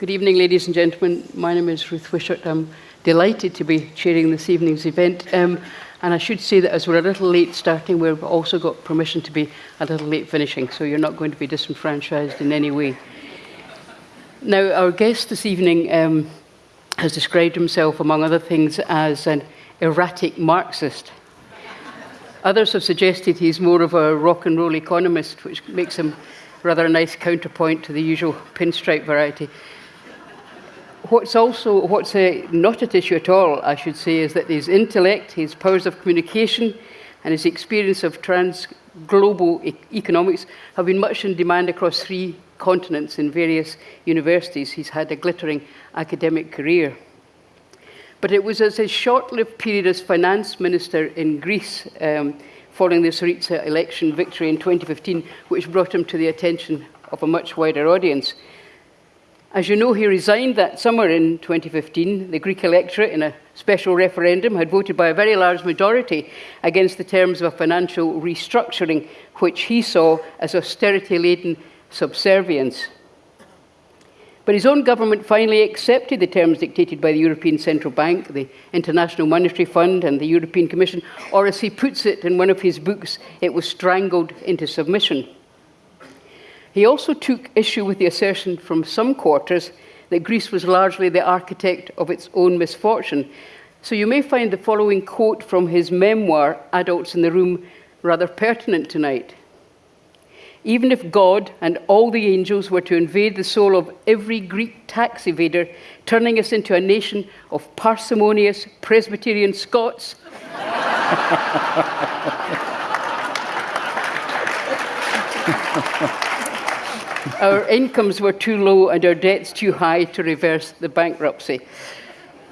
Good evening, ladies and gentlemen. My name is Ruth Wishart. I'm delighted to be chairing this evening's event. Um, and I should say that as we're a little late starting, we've also got permission to be a little late finishing, so you're not going to be disenfranchised in any way. Now, our guest this evening um, has described himself, among other things, as an erratic Marxist. Others have suggested he's more of a rock and roll economist, which makes him rather a nice counterpoint to the usual pinstripe variety. What's also what's uh, not at issue at all, I should say, is that his intellect, his powers of communication, and his experience of trans global e economics have been much in demand across three continents in various universities. He's had a glittering academic career. But it was as his short-lived period as finance minister in Greece um, following the Syriza election victory in 2015 which brought him to the attention of a much wider audience. As you know, he resigned that summer in 2015. The Greek electorate, in a special referendum, had voted by a very large majority against the terms of a financial restructuring, which he saw as austerity-laden subservience. But his own government finally accepted the terms dictated by the European Central Bank, the International Monetary Fund and the European Commission, or as he puts it in one of his books, it was strangled into submission. He also took issue with the assertion from some quarters that Greece was largely the architect of its own misfortune. So you may find the following quote from his memoir, Adults in the Room, rather pertinent tonight. Even if God and all the angels were to invade the soul of every Greek tax evader, turning us into a nation of parsimonious Presbyterian Scots, our incomes were too low and our debts too high to reverse the bankruptcy.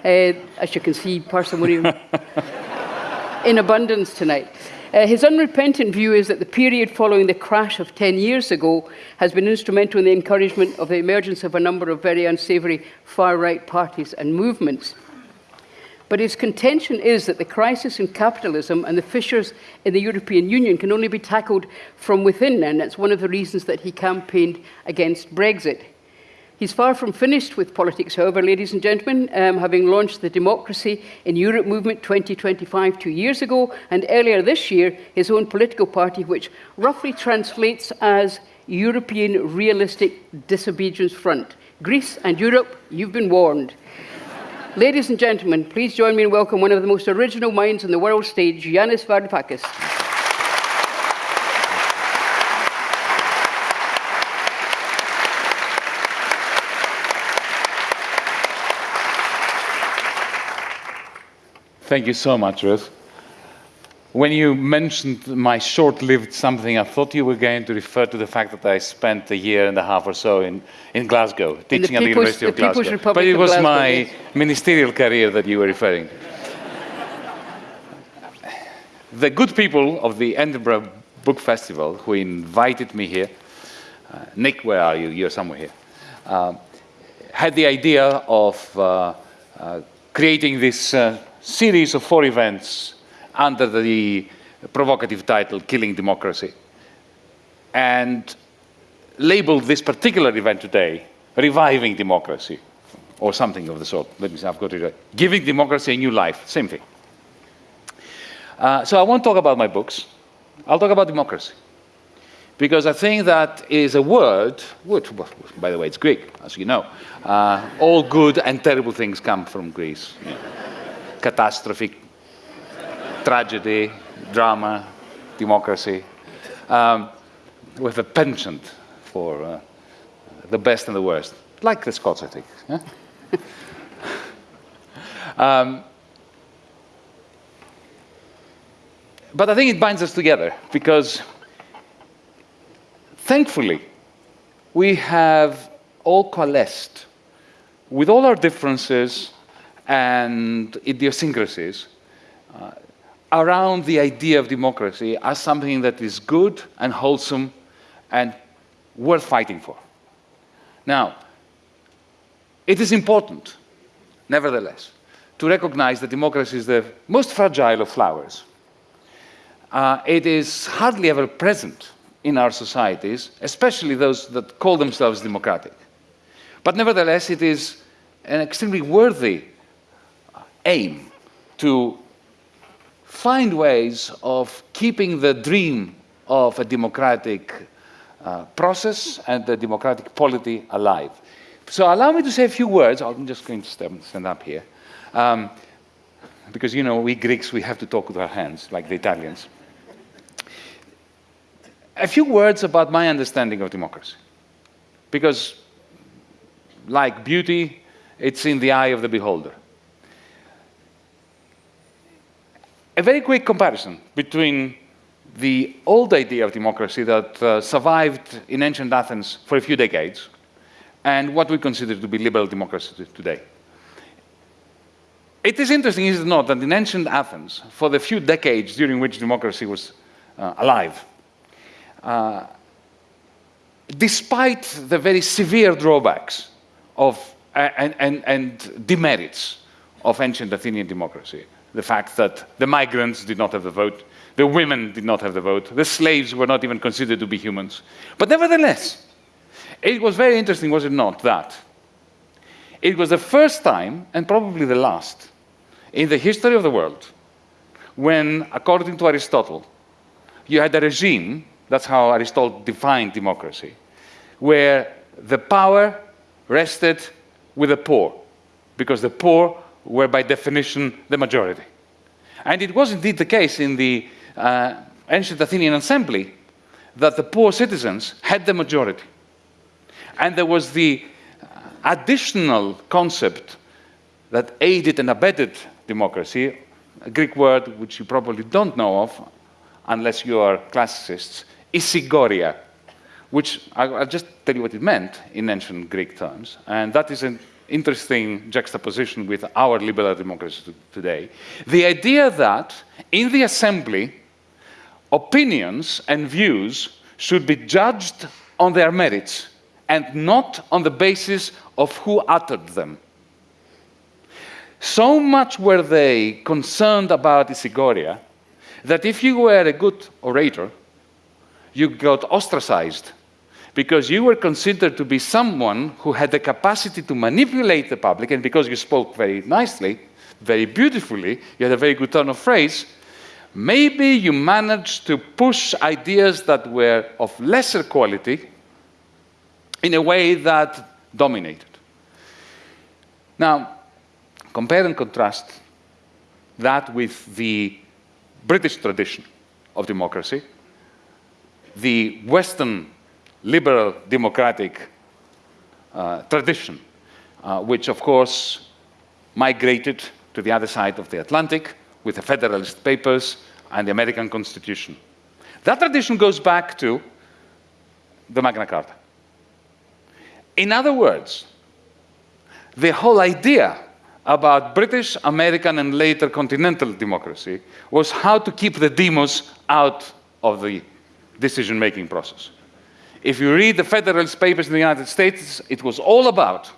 Uh, as you can see, parsimony in abundance tonight. Uh, his unrepentant view is that the period following the crash of 10 years ago has been instrumental in the encouragement of the emergence of a number of very unsavoury far-right parties and movements. But his contention is that the crisis in capitalism and the fissures in the European Union can only be tackled from within, and that's one of the reasons that he campaigned against Brexit. He's far from finished with politics, however, ladies and gentlemen, um, having launched the Democracy in Europe movement 2025 two years ago, and earlier this year, his own political party, which roughly translates as European Realistic Disobedience Front. Greece and Europe, you've been warned. Ladies and gentlemen, please join me in welcoming one of the most original minds on the world stage, Yanis Varoufakis. Thank you so much, Ruth. When you mentioned my short-lived something, I thought you were going to refer to the fact that I spent a year and a half or so in, in Glasgow, teaching at the University of Glasgow. Republic but it was Glasgow, my yes. ministerial career that you were referring to. the good people of the Edinburgh Book Festival who invited me here, uh, Nick, where are you? You're somewhere here. Uh, had the idea of uh, uh creating this uh, series of four events under the provocative title Killing Democracy and labeled this particular event today Reviving Democracy or something of the sort. Let me see, I've got it right. Giving Democracy a New Life, same thing. Uh, so I won't talk about my books. I'll talk about democracy. Because I think that is a word, which, by the way, it's Greek, as you know. Uh, all good and terrible things come from Greece. Yeah. Catastrophe, tragedy, drama, democracy, um, with a penchant for uh, the best and the worst, like the Scots, I think. Yeah? um, but I think it binds us together because, thankfully, we have all coalesced with all our differences and idiosyncrasies uh, around the idea of democracy as something that is good and wholesome and worth fighting for. Now, it is important, nevertheless, to recognize that democracy is the most fragile of flowers. Uh, it is hardly ever present in our societies, especially those that call themselves democratic. But nevertheless, it is an extremely worthy aim to find ways of keeping the dream of a democratic uh, process and the democratic polity alive. So allow me to say a few words. I'm just going to stand up here. Um, because, you know, we Greeks, we have to talk with our hands, like the Italians. A few words about my understanding of democracy. Because, like beauty, it's in the eye of the beholder. A very quick comparison between the old idea of democracy that uh, survived in ancient Athens for a few decades and what we consider to be liberal democracy today. It is interesting, is it not, that in ancient Athens, for the few decades during which democracy was uh, alive, uh, despite the very severe drawbacks of, and, and, and demerits of ancient Athenian democracy, the fact that the migrants did not have the vote, the women did not have the vote, the slaves were not even considered to be humans. But nevertheless, it was very interesting, was it not, that it was the first time, and probably the last, in the history of the world, when, according to Aristotle, you had a regime, that's how Aristotle defined democracy, where the power rested with the poor, because the poor were by definition the majority. And it was indeed the case in the uh, ancient Athenian assembly that the poor citizens had the majority. And there was the additional concept that aided and abetted democracy, a Greek word which you probably don't know of unless you are classicists, isegoria, which I'll just tell you what it meant in ancient Greek terms. And that is an interesting juxtaposition with our liberal democracy today. The idea that in the assembly, opinions and views should be judged on their merits and not on the basis of who uttered them. So much were they concerned about Isegoria that if you were a good orator, you got ostracized because you were considered to be someone who had the capacity to manipulate the public, and because you spoke very nicely, very beautifully, you had a very good turn of phrase, maybe you managed to push ideas that were of lesser quality in a way that dominated. Now, compare and contrast that with the British tradition of democracy, the Western liberal democratic uh, tradition, uh, which of course migrated to the other side of the Atlantic with the Federalist Papers and the American Constitution. That tradition goes back to the Magna Carta. In other words, the whole idea about British, American, and later continental democracy was how to keep the demos out of the decision-making process. If you read the Federalist Papers in the United States, it was all about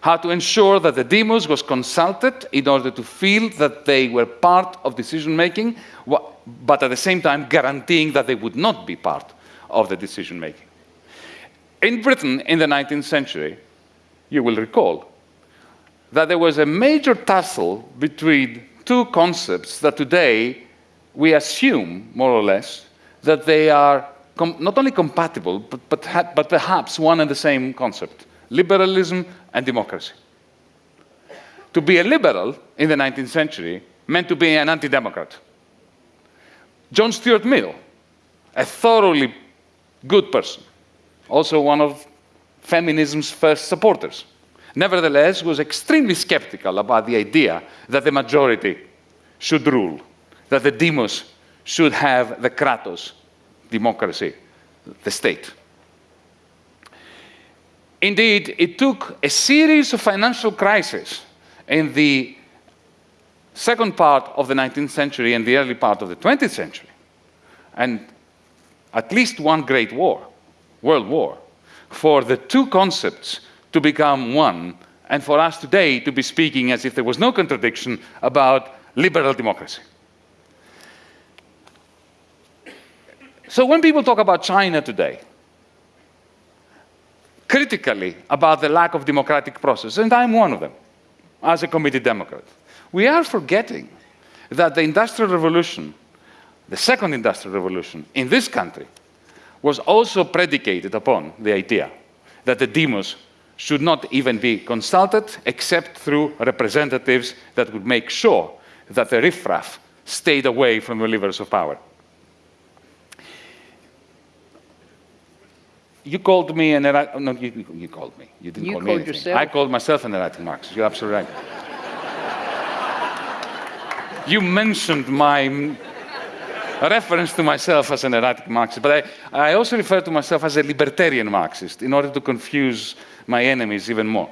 how to ensure that the demos was consulted in order to feel that they were part of decision-making, but at the same time guaranteeing that they would not be part of the decision-making. In Britain in the 19th century, you will recall that there was a major tussle between two concepts that today we assume, more or less, that they are not only compatible, but, but, but perhaps one and the same concept, liberalism and democracy. To be a liberal in the 19th century meant to be an anti-democrat. John Stuart Mill, a thoroughly good person, also one of feminism's first supporters. Nevertheless, was extremely skeptical about the idea that the majority should rule, that the demos should have the kratos, democracy, the state. Indeed, it took a series of financial crises in the second part of the 19th century and the early part of the 20th century, and at least one great war World War, for the two concepts to become one, and for us today to be speaking as if there was no contradiction about liberal democracy. So when people talk about China today, critically about the lack of democratic process, and I'm one of them, as a committed Democrat. We are forgetting that the Industrial Revolution, the second Industrial Revolution in this country, was also predicated upon the idea that the demos should not even be consulted except through representatives that would make sure that the riffraff stayed away from the levers of power. You called me an erratic, no, you, you called me. You didn't You call me anything. yourself. I called myself an erratic Marxist. You're absolutely right. you mentioned my reference to myself as an erratic Marxist, but I, I also refer to myself as a libertarian Marxist in order to confuse my enemies even more.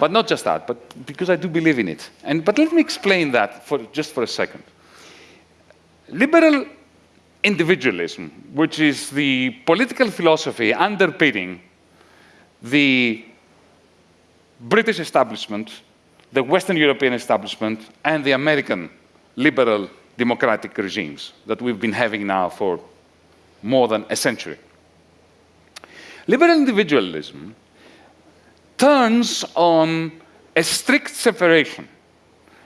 but not just that, but because I do believe in it. And, but let me explain that for, just for a second. Liberal individualism, which is the political philosophy underpinning the British establishment, the Western European establishment, and the American liberal democratic regimes that we've been having now for more than a century. Liberal individualism turns on a strict separation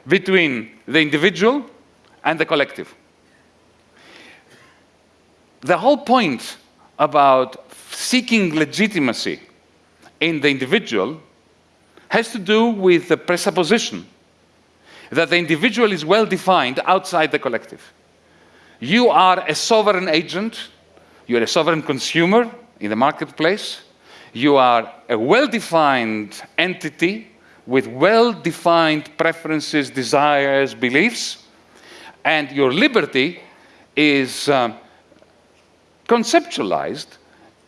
between the individual and the collective. The whole point about seeking legitimacy in the individual has to do with the presupposition that the individual is well defined outside the collective. You are a sovereign agent, you're a sovereign consumer in the marketplace, you are a well-defined entity with well-defined preferences, desires, beliefs, and your liberty is um, conceptualized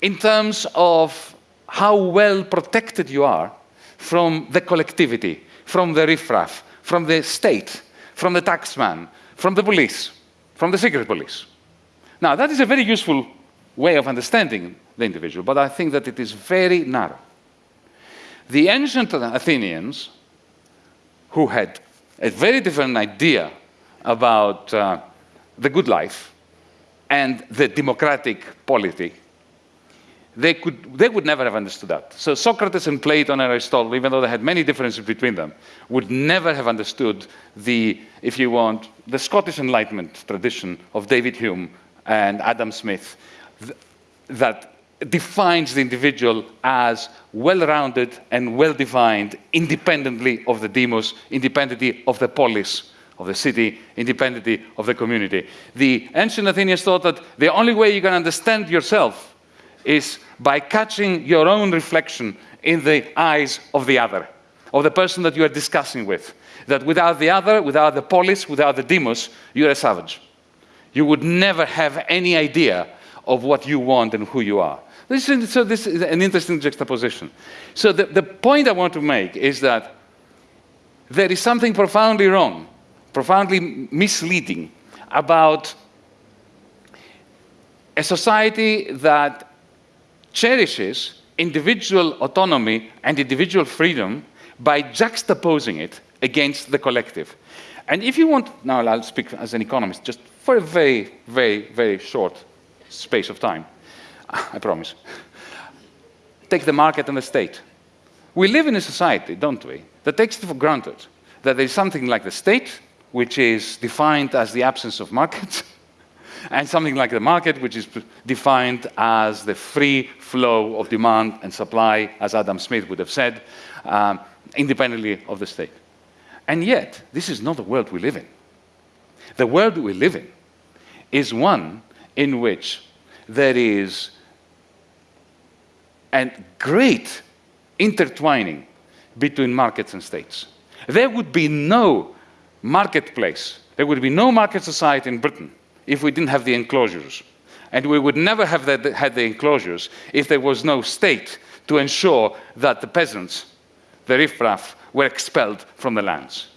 in terms of how well protected you are from the collectivity, from the riffraff, from the state, from the taxman, from the police, from the secret police. Now, that is a very useful way of understanding the individual, but I think that it is very narrow. The ancient Athenians, who had a very different idea about uh, the good life and the democratic polity, they, could, they would never have understood that. So Socrates and Plato and Aristotle, even though they had many differences between them, would never have understood the, if you want, the Scottish Enlightenment tradition of David Hume and Adam Smith th that defines the individual as well-rounded and well-defined independently of the demos, independently of the polis, of the city, independently of the community. The ancient Athenians thought that the only way you can understand yourself is by catching your own reflection in the eyes of the other, of the person that you are discussing with. That without the other, without the polis, without the demos, you're a savage. You would never have any idea of what you want and who you are. This is, so this is an interesting juxtaposition. So the, the point I want to make is that there is something profoundly wrong, profoundly misleading about a society that cherishes individual autonomy and individual freedom by juxtaposing it against the collective. And if you want, now I'll speak as an economist, just for a very, very, very short space of time, I promise. Take the market and the state. We live in a society, don't we, that takes it for granted that there is something like the state, which is defined as the absence of markets, and something like the market, which is defined as the free flow of demand and supply, as Adam Smith would have said, um, independently of the state. And yet, this is not the world we live in. The world we live in is one in which there is a great intertwining between markets and states. There would be no marketplace, there would be no market society in Britain if we didn't have the enclosures. And we would never have the, had the enclosures if there was no state to ensure that the peasants, the riffraff, were expelled from the lands.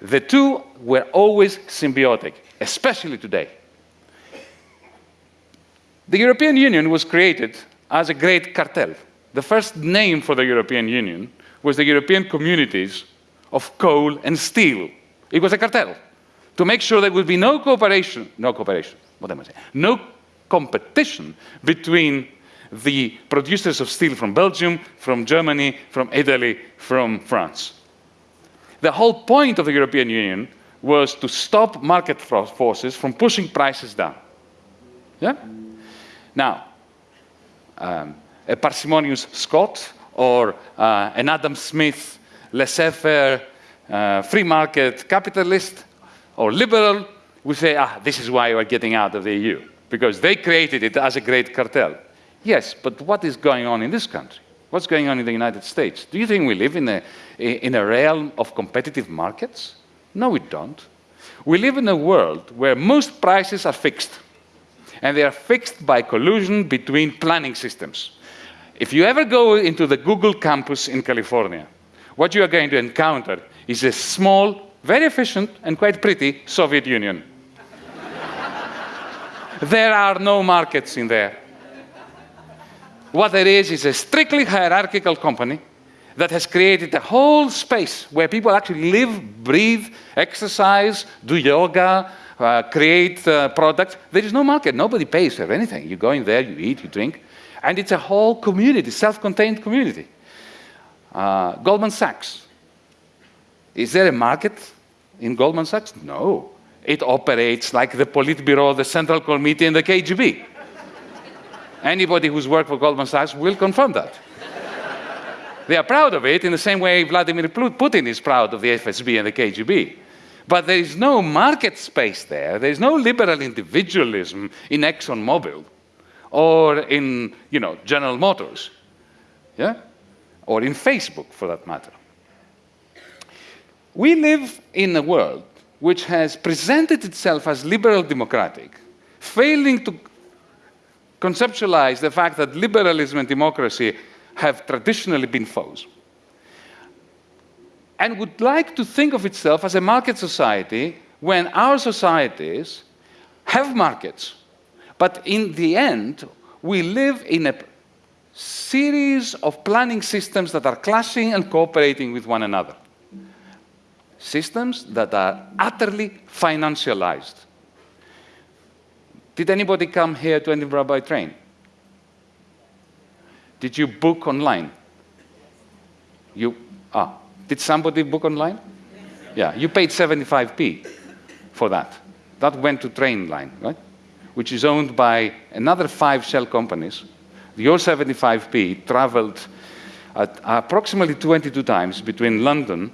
The two were always symbiotic, especially today. The European Union was created as a great cartel. The first name for the European Union was the European Communities of Coal and Steel. It was a cartel to make sure there would be no cooperation, no cooperation, what am I saying? No competition between the producers of steel from Belgium, from Germany, from Italy, from France. The whole point of the European Union was to stop market forces from pushing prices down. Yeah? Now, um, a parsimonious Scot or uh, an Adam Smith laissez-faire uh, free market capitalist or liberal we say, ah, this is why we're getting out of the EU, because they created it as a great cartel. Yes, but what is going on in this country? What's going on in the United States? Do you think we live in a, in a realm of competitive markets? No, we don't. We live in a world where most prices are fixed. And they are fixed by collusion between planning systems. If you ever go into the Google campus in California, what you are going to encounter is a small, very efficient, and quite pretty Soviet Union. there are no markets in there. What there is is a strictly hierarchical company that has created a whole space where people actually live, breathe, exercise, do yoga, uh, create uh, products. There is no market. Nobody pays for anything. You go in there, you eat, you drink. And it's a whole community, self-contained community. Uh, Goldman Sachs. Is there a market in Goldman Sachs? No. It operates like the Politburo, the Central Committee, and the KGB. Anybody who's worked for Goldman Sachs will confirm that. they are proud of it in the same way Vladimir Putin is proud of the FSB and the KGB. But there is no market space there. There is no liberal individualism in ExxonMobil or in, you know, General Motors. Yeah? Or in Facebook, for that matter. We live in a world which has presented itself as liberal democratic, failing to conceptualize the fact that liberalism and democracy have traditionally been foes, and would like to think of itself as a market society when our societies have markets, but in the end, we live in a series of planning systems that are clashing and cooperating with one another systems that are utterly financialized. Did anybody come here to Edinburgh by train? Did you book online? You, ah, did somebody book online? Yeah, you paid 75p for that. That went to Trainline, right? Which is owned by another five shell companies. Your 75p traveled at approximately 22 times between London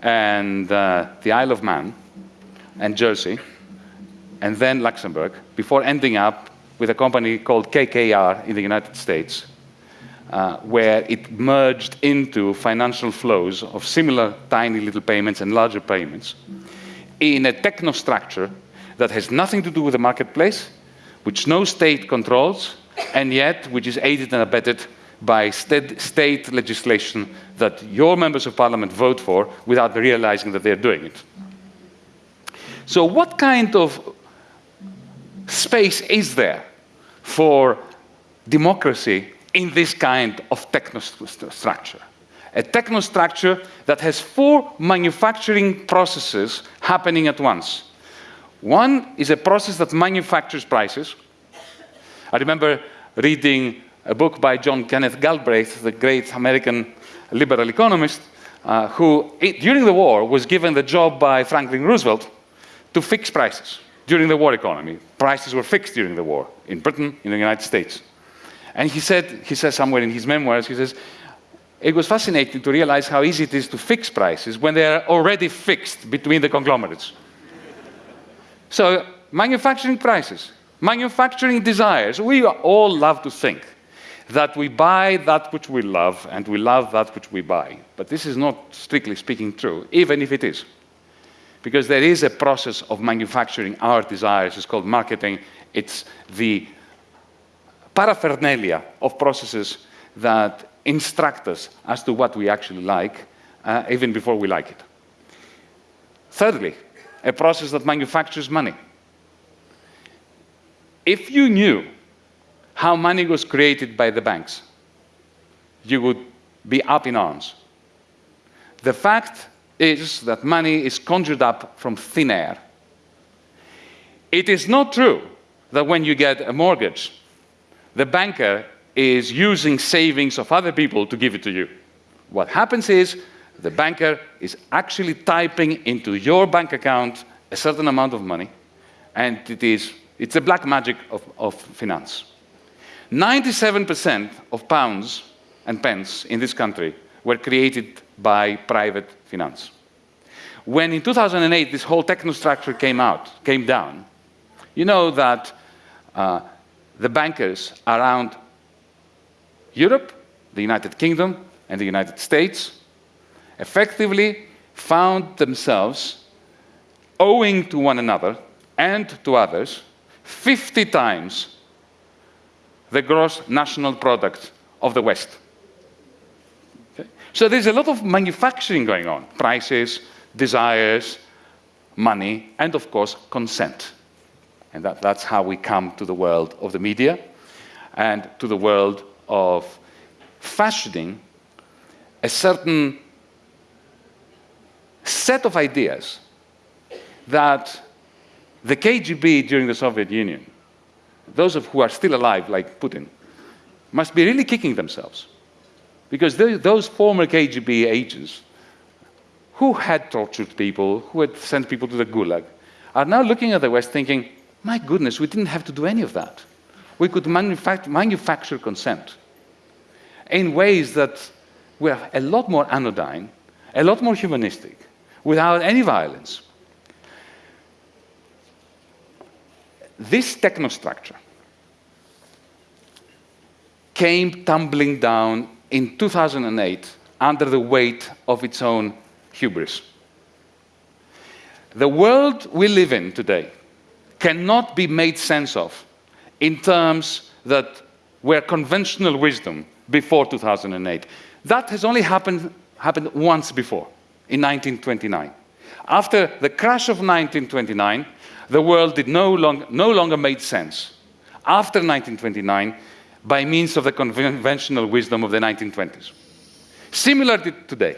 and uh, the Isle of Man and Jersey, and then Luxembourg, before ending up with a company called KKR in the United States, uh, where it merged into financial flows of similar tiny little payments and larger payments in a technostructure that has nothing to do with the marketplace, which no state controls, and yet which is aided and abetted by state legislation that your members of parliament vote for without realizing that they're doing it. So what kind of space is there for democracy in this kind of technostructure? A technostructure that has four manufacturing processes happening at once. One is a process that manufactures prices. I remember reading a book by John Kenneth Galbraith, the great American liberal economist, uh, who, during the war, was given the job by Franklin Roosevelt to fix prices during the war economy. Prices were fixed during the war in Britain, in the United States. And he said, he says somewhere in his memoirs, he says, it was fascinating to realize how easy it is to fix prices when they are already fixed between the conglomerates. so, manufacturing prices, manufacturing desires, we all love to think that we buy that which we love and we love that which we buy. But this is not strictly speaking true, even if it is. Because there is a process of manufacturing our desires, it's called marketing. It's the paraphernalia of processes that instruct us as to what we actually like, uh, even before we like it. Thirdly, a process that manufactures money. If you knew how money was created by the banks, you would be up in arms. The fact is that money is conjured up from thin air. It is not true that when you get a mortgage, the banker is using savings of other people to give it to you. What happens is the banker is actually typing into your bank account a certain amount of money, and it is, it's a black magic of, of finance. 97% of pounds and pence in this country were created by private finance. When in 2008 this whole technostructure came out, came down, you know that uh, the bankers around Europe, the United Kingdom, and the United States effectively found themselves owing to one another and to others 50 times the gross national product of the West. Okay? So there's a lot of manufacturing going on, prices, desires, money, and of course, consent. And that, that's how we come to the world of the media and to the world of fashioning a certain set of ideas that the KGB during the Soviet Union, those of who are still alive, like Putin, must be really kicking themselves. Because those former KGB agents who had tortured people, who had sent people to the Gulag, are now looking at the West thinking, my goodness, we didn't have to do any of that. We could manufact manufacture consent in ways that were a lot more anodyne, a lot more humanistic, without any violence. This technostructure came tumbling down in 2008 under the weight of its own hubris. The world we live in today cannot be made sense of in terms that were conventional wisdom before 2008. That has only happened, happened once before in 1929. After the crash of 1929, the world did no, long, no longer made sense. After 1929, by means of the conventional wisdom of the 1920s. Similar to today,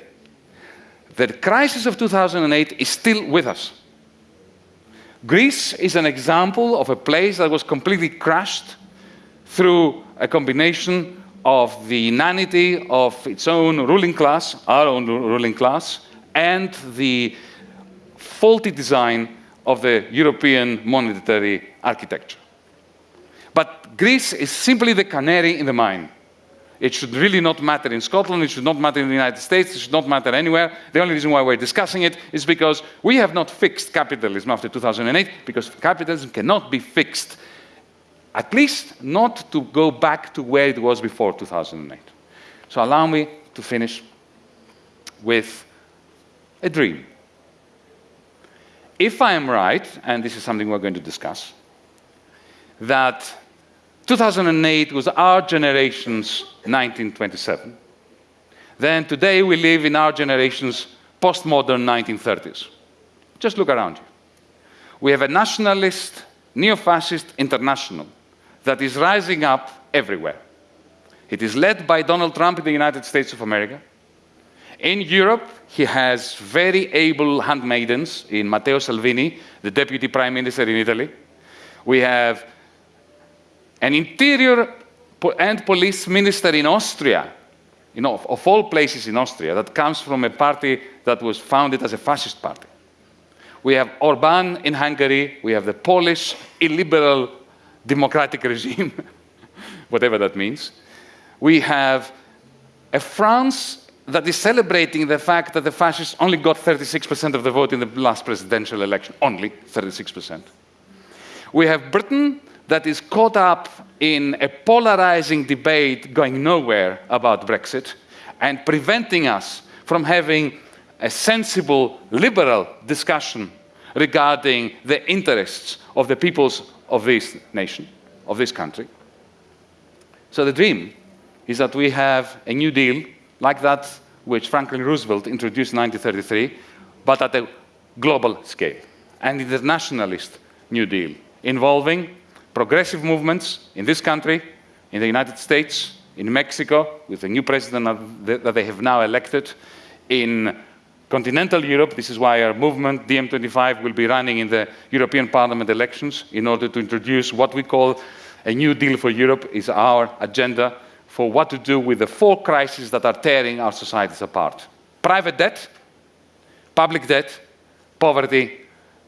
the crisis of 2008 is still with us. Greece is an example of a place that was completely crushed through a combination of the inanity of its own ruling class, our own ruling class, and the faulty design of the European monetary architecture. But Greece is simply the canary in the mine. It should really not matter in Scotland, it should not matter in the United States, it should not matter anywhere. The only reason why we're discussing it is because we have not fixed capitalism after 2008, because capitalism cannot be fixed, at least not to go back to where it was before 2008. So allow me to finish with a dream. If I am right, and this is something we're going to discuss, that 2008 was our generation's 1927, then today we live in our generation's postmodern 1930s. Just look around you. We have a nationalist, neo-fascist international that is rising up everywhere. It is led by Donald Trump in the United States of America. In Europe, he has very able handmaidens in Matteo Salvini, the deputy prime minister in Italy. We have an interior and police minister in Austria, you know, of, all places in Austria, that comes from a party that was founded as a fascist party. We have Orban in Hungary, we have the Polish illiberal democratic regime, whatever that means. We have a France that is celebrating the fact that the fascists only got 36% of the vote in the last presidential election, only 36%. We have Britain that is caught up in a polarizing debate going nowhere about Brexit and preventing us from having a sensible liberal discussion regarding the interests of the peoples of this nation, of this country. So the dream is that we have a new deal like that which Franklin Roosevelt introduced in 1933, but at a global scale, an internationalist New Deal involving progressive movements in this country, in the United States, in Mexico, with the new president that they have now elected, in continental Europe, this is why our movement, DiEM25, will be running in the European Parliament elections in order to introduce what we call a new deal for Europe is our agenda for what to do with the four crises that are tearing our societies apart. Private debt, public debt, poverty,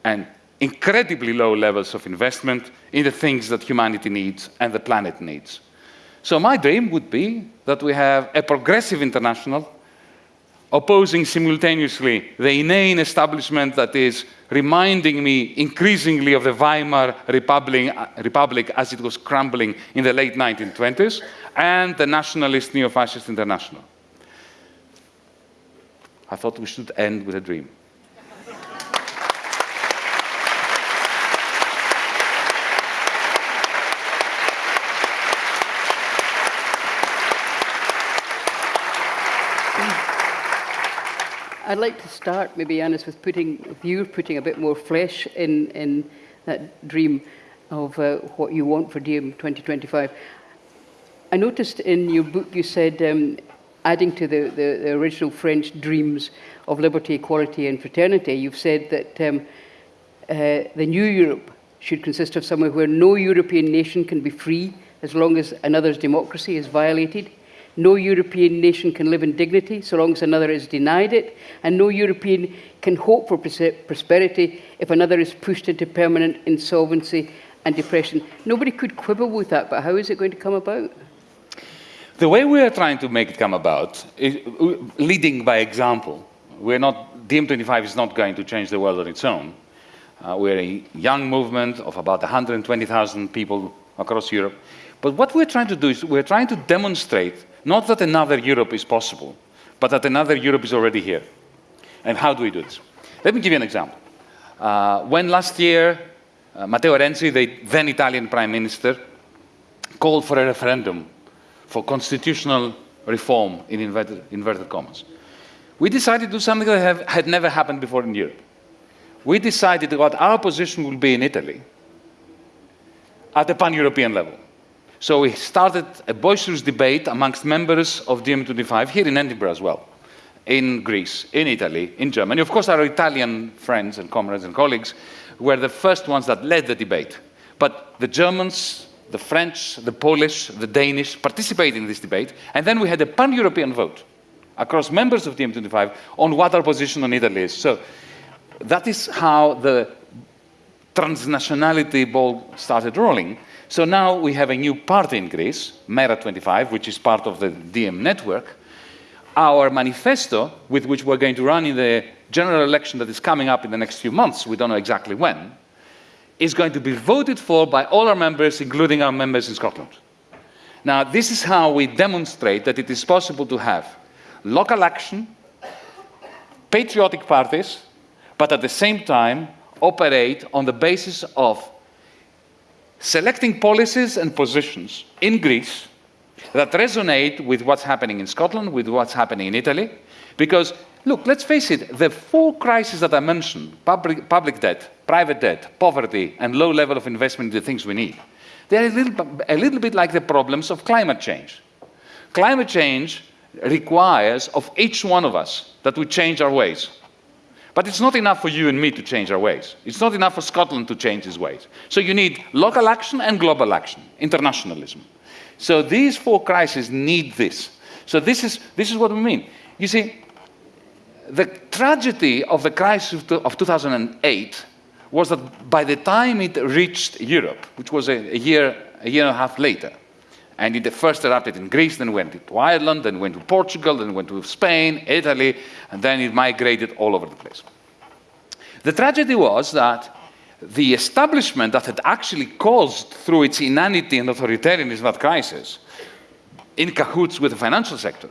and incredibly low levels of investment in the things that humanity needs and the planet needs. So my dream would be that we have a progressive international opposing simultaneously the inane establishment that is reminding me increasingly of the Weimar Republic, Republic, as it was crumbling in the late 1920s, and the nationalist neo-fascist international. I thought we should end with a dream. I'd like to start, maybe, Yanis, with putting, you putting a bit more flesh in, in that dream of uh, what you want for DiEM 2025. I noticed in your book you said, um, adding to the, the, the, original French dreams of liberty, equality and fraternity, you've said that um, uh, the new Europe should consist of somewhere where no European nation can be free as long as another's democracy is violated, no European nation can live in dignity so long as another is denied it, and no European can hope for prosperity if another is pushed into permanent insolvency and depression. Nobody could quibble with that, but how is it going to come about? The way we are trying to make it come about is leading by example. We're not, DiEM25 is not going to change the world on its own. Uh, we're a young movement of about 120,000 people across Europe. But what we're trying to do is we're trying to demonstrate not that another Europe is possible, but that another Europe is already here. And how do we do this? Let me give you an example. Uh, when last year, uh, Matteo Renzi, the then Italian Prime Minister, called for a referendum for constitutional reform in inverted, inverted commas, we decided to do something that have, had never happened before in Europe. We decided what our position will be in Italy at the pan-European level. So we started a boisterous debate amongst members of DiEM25 here in Edinburgh as well, in Greece, in Italy, in Germany. Of course, our Italian friends and comrades and colleagues were the first ones that led the debate. But the Germans, the French, the Polish, the Danish participated in this debate, and then we had a pan-European vote across members of DiEM25 on what our position on Italy is. So that is how the transnationality ball started rolling. So now we have a new party in Greece, Mera25, which is part of the DiEM network. Our manifesto, with which we're going to run in the general election that is coming up in the next few months, we don't know exactly when, is going to be voted for by all our members, including our members in Scotland. Now, this is how we demonstrate that it is possible to have local action, patriotic parties, but at the same time operate on the basis of selecting policies and positions in Greece that resonate with what's happening in Scotland, with what's happening in Italy. Because, look, let's face it, the four crises that I mentioned, public, public debt, private debt, poverty, and low level of investment in the things we need, they're a little, a little bit like the problems of climate change. Climate change requires of each one of us that we change our ways. But it's not enough for you and me to change our ways. It's not enough for Scotland to change its ways. So you need local action and global action, internationalism. So these four crises need this. So this is, this is what we mean. You see, the tragedy of the crisis of 2008 was that by the time it reached Europe, which was a, a year, a year and a half later, and it first erupted in Greece, then went to Ireland, then went to Portugal, then went to Spain, Italy, and then it migrated all over the place. The tragedy was that the establishment that had actually caused, through its inanity and authoritarianism, that crisis, in cahoots with the financial sector,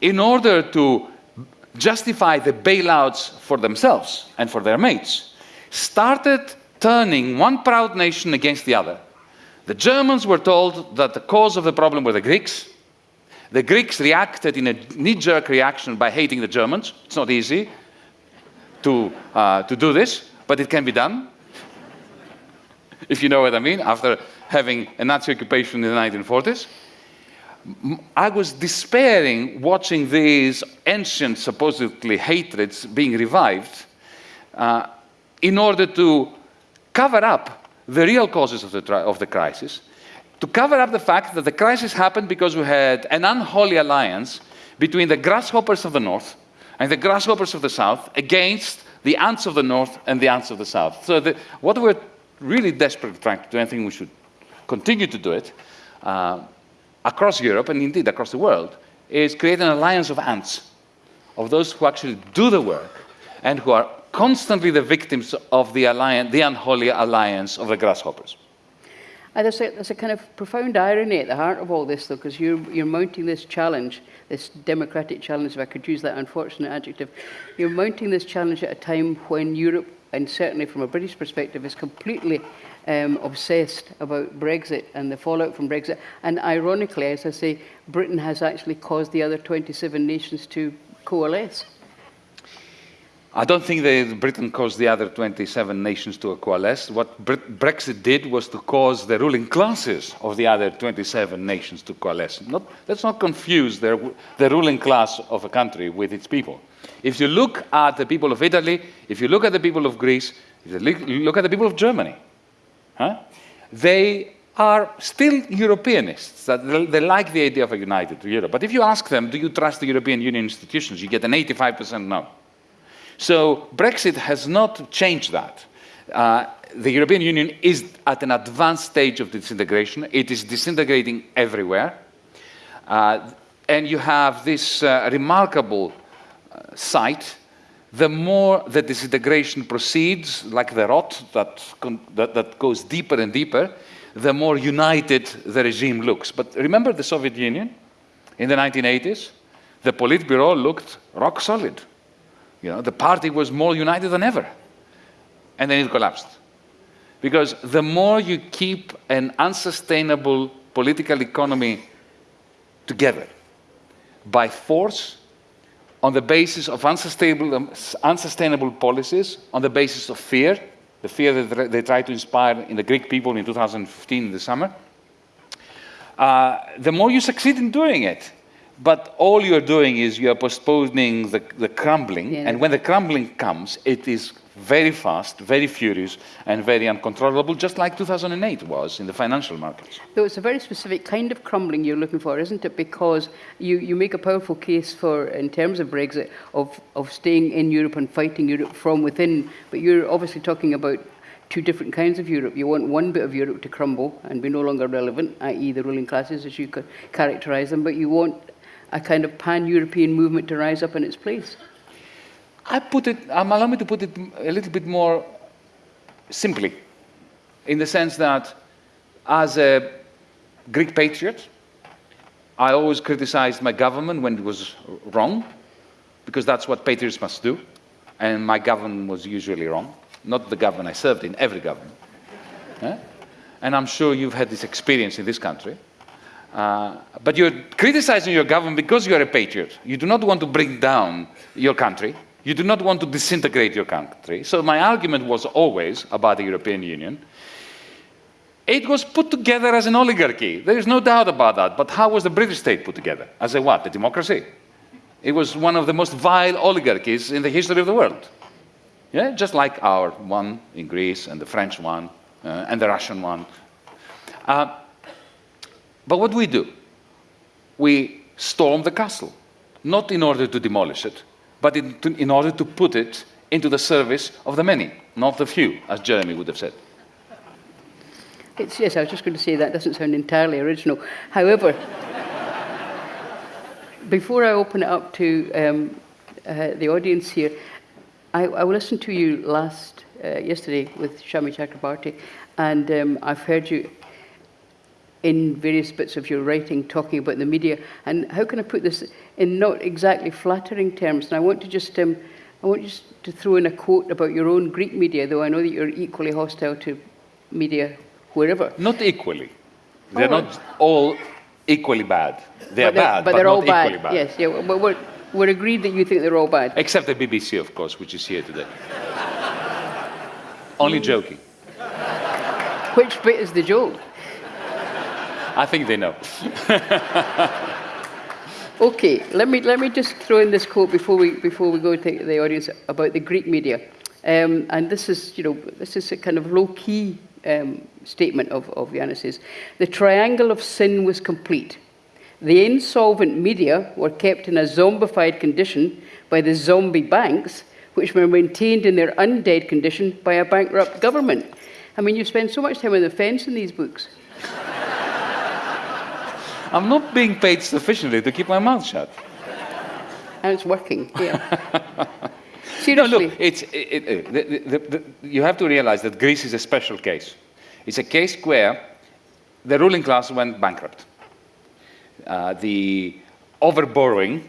in order to justify the bailouts for themselves and for their mates, started turning one proud nation against the other the Germans were told that the cause of the problem were the Greeks. The Greeks reacted in a knee-jerk reaction by hating the Germans. It's not easy to, uh, to do this, but it can be done. if you know what I mean, after having a Nazi occupation in the 1940s. I was despairing watching these ancient, supposedly hatreds being revived uh, in order to cover up the real causes of the, of the crisis, to cover up the fact that the crisis happened because we had an unholy alliance between the grasshoppers of the north and the grasshoppers of the south against the ants of the north and the ants of the south. So the, what we're really desperately trying to do, I think we should continue to do it, uh, across Europe and indeed across the world, is create an alliance of ants, of those who actually do the work and who are constantly the victims of the, alliance, the unholy alliance of the grasshoppers. And there's a, there's a kind of profound irony at the heart of all this, though, because you're, you're mounting this challenge, this democratic challenge, if I could use that unfortunate adjective. You're mounting this challenge at a time when Europe, and certainly from a British perspective, is completely um, obsessed about Brexit and the fallout from Brexit. And ironically, as I say, Britain has actually caused the other 27 nations to coalesce. I don't think that Britain caused the other 27 nations to coalesce. What Brexit did was to cause the ruling classes of the other 27 nations to coalesce. Not, let's not confuse the, the ruling class of a country with its people. If you look at the people of Italy, if you look at the people of Greece, if you look at the people of Germany, huh, they are still Europeanists. They like the idea of a united Europe. But if you ask them, do you trust the European Union institutions, you get an 85% no. So Brexit has not changed that. Uh, the European Union is at an advanced stage of disintegration. It is disintegrating everywhere. Uh, and you have this uh, remarkable uh, sight. The more the disintegration proceeds, like the rot that, that, that goes deeper and deeper, the more united the regime looks. But remember the Soviet Union in the 1980s? The Politburo looked rock solid. You know, the party was more united than ever. And then it collapsed. Because the more you keep an unsustainable political economy together by force, on the basis of unsustainable, um, unsustainable policies, on the basis of fear, the fear that they tried to inspire in the Greek people in 2015 in the summer, uh, the more you succeed in doing it, but all you're doing is you're postponing the, the crumbling, yeah. and when the crumbling comes, it is very fast, very furious, and very uncontrollable, just like 2008 was in the financial markets. So it's a very specific kind of crumbling you're looking for, isn't it? Because you, you make a powerful case for, in terms of Brexit, of, of staying in Europe and fighting Europe from within, but you're obviously talking about two different kinds of Europe. You want one bit of Europe to crumble and be no longer relevant, i.e. the ruling classes as you could characterise them, but you want a kind of pan-European movement to rise up in its place? I put it, um, allow me to put it a little bit more simply, in the sense that as a Greek patriot, I always criticized my government when it was wrong, because that's what patriots must do, and my government was usually wrong. Not the government I served in, every government. And I'm sure you've had this experience in this country. Uh, but you're criticizing your government because you're a patriot. You do not want to bring down your country. You do not want to disintegrate your country. So my argument was always about the European Union. It was put together as an oligarchy. There is no doubt about that. But how was the British state put together? As a what? A democracy. It was one of the most vile oligarchies in the history of the world. Yeah, just like our one in Greece and the French one uh, and the Russian one. Uh, but what do we do? We storm the castle, not in order to demolish it, but in, to, in order to put it into the service of the many, not the few, as Jeremy would have said. It's, yes, I was just going to say that doesn't sound entirely original. However, before I open it up to um, uh, the audience here, I, I listened to you last uh, yesterday with Shami Chakrabarti, and um, I've heard you in various bits of your writing talking about the media. And how can I put this in not exactly flattering terms? And I want to just, um, I want just to throw in a quote about your own Greek media, though I know that you're equally hostile to media wherever. Not equally. They're oh, not all equally bad. They're, but they're bad, but, they're all bad. bad. Yes, yeah. But we're, we're agreed that you think they're all bad. Except the BBC, of course, which is here today. Only joking. Which bit is the joke? I think they know. okay, let me, let me just throw in this quote before we, before we go to the audience about the Greek media. Um, and this is, you know, this is a kind of low-key um, statement of, of Yanis's. The triangle of sin was complete. The insolvent media were kept in a zombified condition by the zombie banks, which were maintained in their undead condition by a bankrupt government. I mean, you spend so much time on the fence in these books. I'm not being paid sufficiently to keep my mouth shut. And it's working, yeah. No, look, it's, it, it, the, the, the, you have to realize that Greece is a special case. It's a case where the ruling class went bankrupt. Uh, the overborrowing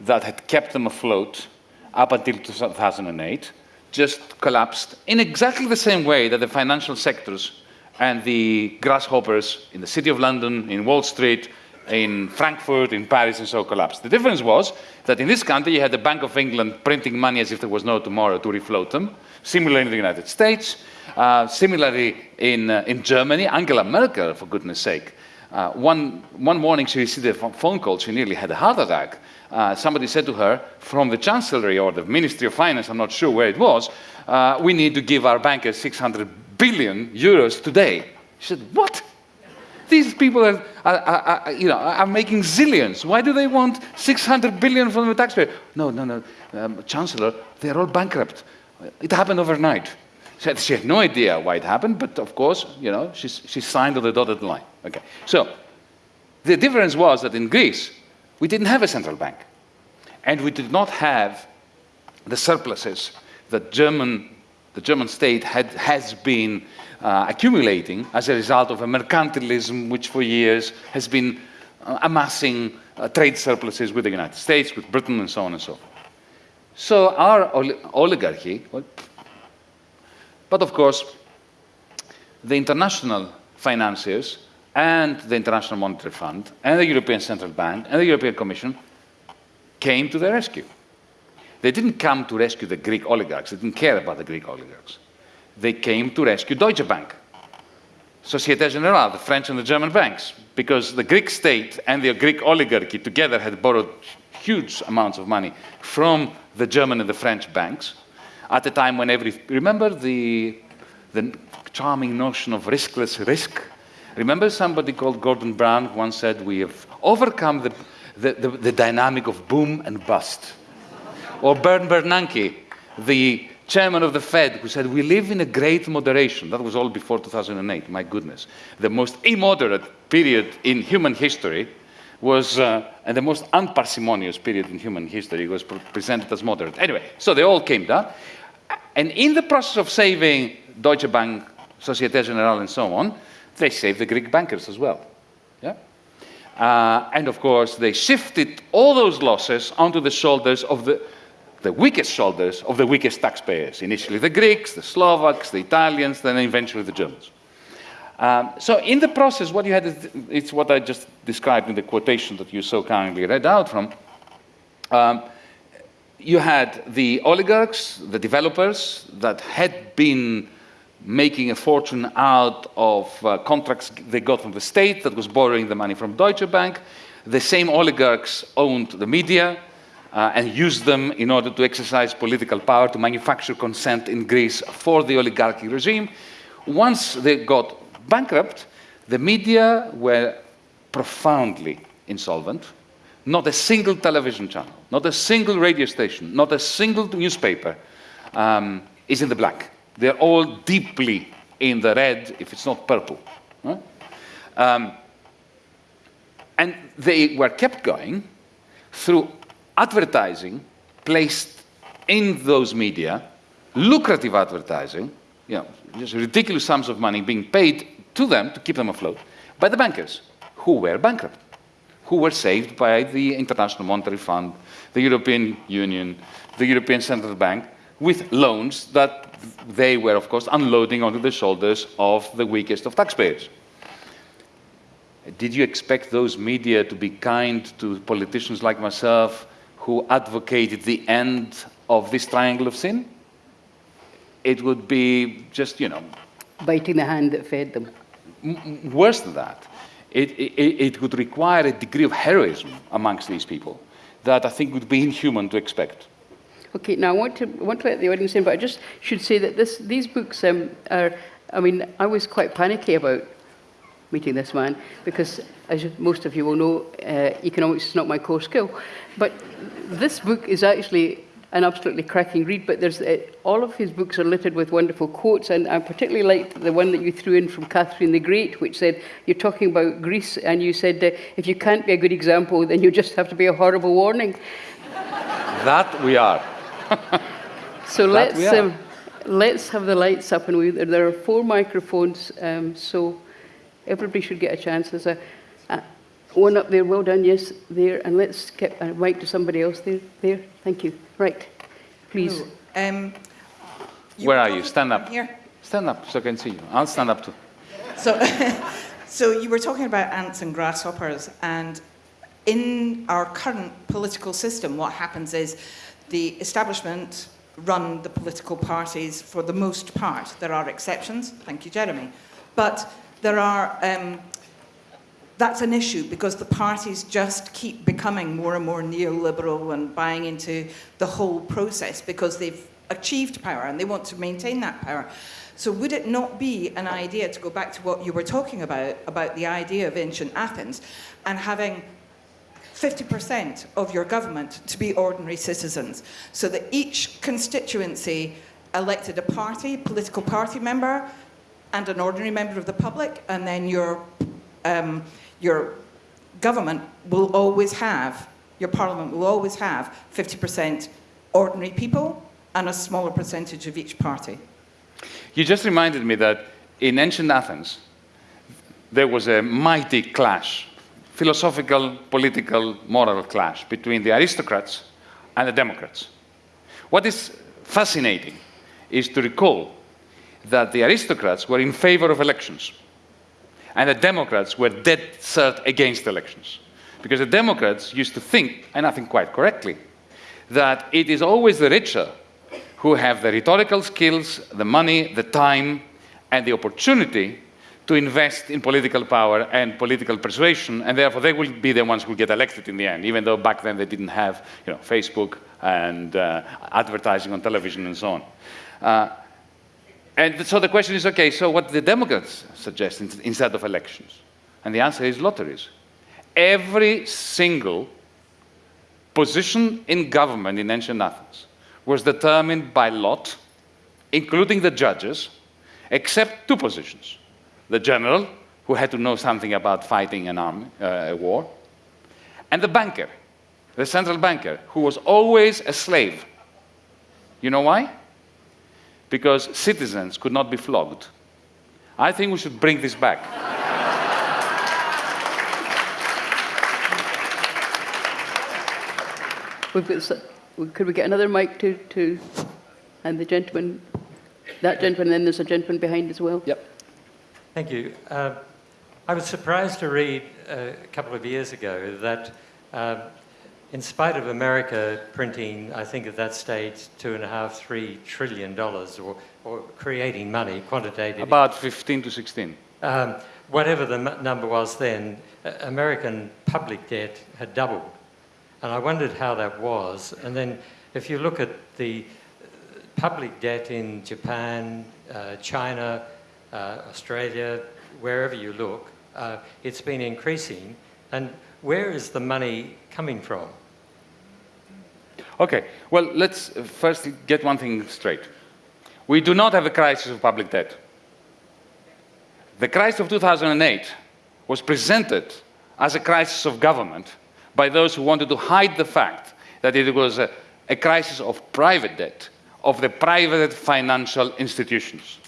that had kept them afloat up until 2008 just collapsed in exactly the same way that the financial sectors and the grasshoppers in the City of London, in Wall Street, in Frankfurt, in Paris, and so collapsed. The difference was that in this country you had the Bank of England printing money as if there was no tomorrow to refloat them. Similarly in the United States, uh, similarly in, uh, in Germany, Angela Merkel, for goodness sake. Uh, one, one morning she received a phone call, she nearly had a heart attack. Uh, somebody said to her from the Chancellery or the Ministry of Finance, I'm not sure where it was, uh, we need to give our bankers 600 billion euros today. She said, what? These people are, are, are, are, you know, are making zillions. Why do they want 600 billion from the taxpayer? No, no, no, um, Chancellor, they're all bankrupt. It happened overnight. She had, she had no idea why it happened, but of course, you know, she, she signed on the dotted line. Okay, so the difference was that in Greece, we didn't have a central bank. And we did not have the surpluses that German, the German state had, has been uh, accumulating as a result of a mercantilism which for years has been uh, amassing uh, trade surpluses with the United States, with Britain, and so on and so forth. So our ol oligarchy, well, but of course, the international financiers and the International Monetary Fund and the European Central Bank and the European Commission came to the rescue. They didn't come to rescue the Greek oligarchs. They didn't care about the Greek oligarchs. They came to rescue Deutsche Bank, Societe Generale, the French and the German banks, because the Greek state and the Greek oligarchy together had borrowed huge amounts of money from the German and the French banks at a time when every, remember the, the charming notion of riskless risk? Remember somebody called Gordon Brown once said, we have overcome the, the, the, the dynamic of boom and bust. Or Bern Bernanke, the chairman of the Fed, who said, we live in a great moderation. That was all before 2008, my goodness. The most immoderate period in human history was, uh, and the most unparsimonious period in human history was pre presented as moderate. Anyway, so they all came down. And in the process of saving Deutsche Bank, Societe Generale, and so on, they saved the Greek bankers as well. Yeah? Uh, and of course, they shifted all those losses onto the shoulders of the, the weakest shoulders of the weakest taxpayers. Initially the Greeks, the Slovaks, the Italians, then eventually the Germans. Um, so in the process, what you had is it's what I just described in the quotation that you so kindly read out from. Um, you had the oligarchs, the developers that had been making a fortune out of uh, contracts they got from the state that was borrowing the money from Deutsche Bank. The same oligarchs owned the media uh, and used them in order to exercise political power to manufacture consent in Greece for the oligarchic regime. Once they got bankrupt, the media were profoundly insolvent. Not a single television channel, not a single radio station, not a single newspaper um, is in the black. They're all deeply in the red, if it's not purple. Huh? Um, and they were kept going through advertising placed in those media, lucrative advertising, you know, just ridiculous sums of money being paid to them to keep them afloat by the bankers who were bankrupt, who were saved by the International Monetary Fund, the European Union, the European Central Bank, with loans that they were, of course, unloading onto the shoulders of the weakest of taxpayers. Did you expect those media to be kind to politicians like myself who advocated the end of this triangle of sin? It would be just, you know... Biting the hand that fed them. worse than that. It, it, it would require a degree of heroism amongst these people that I think would be inhuman to expect. Okay, now I want to, I want to let the audience in, but I just should say that this, these books um, are I mean, I was quite panicky about meeting this man because, as most of you will know, uh, economics is not my core skill. But this book is actually an absolutely cracking read, but there's, uh, all of his books are littered with wonderful quotes, and I particularly liked the one that you threw in from Catherine the Great, which said, you're talking about Greece, and you said, uh, if you can't be a good example, then you just have to be a horrible warning. That we are. So That let's, um, let's have the lights up, and we, there are four microphones, um, so everybody should get a chance. There's a, a one up there, well done, yes, there, and let's get a mic to somebody else there, there, thank you. Right, please. Um, Where are you? Stand up. Here. Stand up so I can see you. I'll stand up too. So, so you were talking about ants and grasshoppers, and in our current political system, what happens is the establishment run the political parties for the most part. There are exceptions. Thank you, Jeremy. But there are. Um, that's an issue because the parties just keep becoming more and more neoliberal and buying into the whole process because they've achieved power and they want to maintain that power. So, would it not be an idea to go back to what you were talking about, about the idea of ancient Athens, and having 50% of your government to be ordinary citizens, so that each constituency elected a party, political party member, and an ordinary member of the public, and then your, um, your government will always have, your parliament will always have 50% ordinary people and a smaller percentage of each party. You just reminded me that in ancient Athens, there was a mighty clash, philosophical, political, moral clash between the aristocrats and the democrats. What is fascinating is to recall that the aristocrats were in favor of elections and the Democrats were dead cert against elections. Because the Democrats used to think, and I think quite correctly, that it is always the richer who have the rhetorical skills, the money, the time, and the opportunity to invest in political power and political persuasion, and therefore they will be the ones who get elected in the end, even though back then they didn't have you know, Facebook and uh, advertising on television and so on. Uh, and so the question is, okay, so what the Democrats suggest instead of elections? And the answer is lotteries. Every single position in government in ancient Athens was determined by lot, including the judges, except two positions. The general, who had to know something about fighting an army, uh, a war, and the banker, the central banker, who was always a slave. You know why? Because citizens could not be flogged. I think we should bring this back. We've got, could we get another mic to, to, and the gentleman, that gentleman, and then there's a gentleman behind as well? Yep. Thank you. Uh, I was surprised to read uh, a couple of years ago that, uh, in spite of America printing, I think at that stage, two and a half, three trillion dollars, or, or creating money, quantitative, About 15 to 16. um, whatever the m- number was then, uh, American public debt had doubled. And I wondered how that was. And then if you look at the uh, public debt in Japan, uh, China, uh, Australia, wherever you look, uh, it's been increasing. And where is the money coming from? Okay, well, let's first get one thing straight. We do not have a crisis of public debt. The crisis of 2008 was presented as a crisis of government by those who wanted to hide the fact that it was a, a crisis of private debt, of the private financial institutions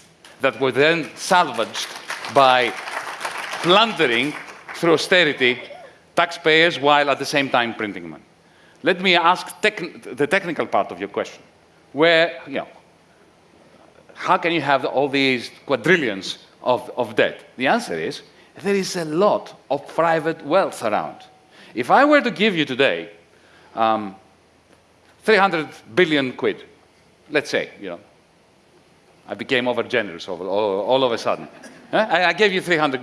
that were then salvaged by plundering through austerity taxpayers while at the same time printing money. Let me ask the technical part of your question. Where, you know, how can you have all these quadrillions of, of debt? The answer is there is a lot of private wealth around. If I were to give you today um, 300 billion quid, let's say, you know, I became over generous all, all, all of a sudden. I, I gave you 300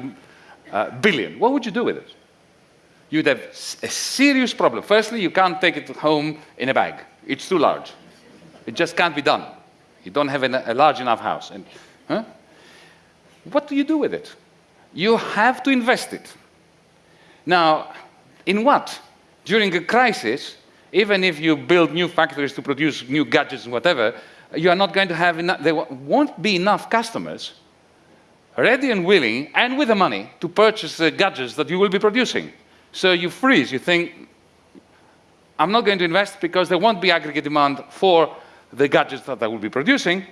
uh, billion. What would you do with it? You'd have a serious problem. Firstly, you can't take it home in a bag. It's too large. It just can't be done. You don't have a large enough house. And, huh? what do you do with it? You have to invest it. Now, in what? During a crisis, even if you build new factories to produce new gadgets and whatever, you are not going to have enough, there won't be enough customers ready and willing and with the money to purchase the gadgets that you will be producing. So you freeze, you think, I'm not going to invest because there won't be aggregate demand for the gadgets that I will be producing.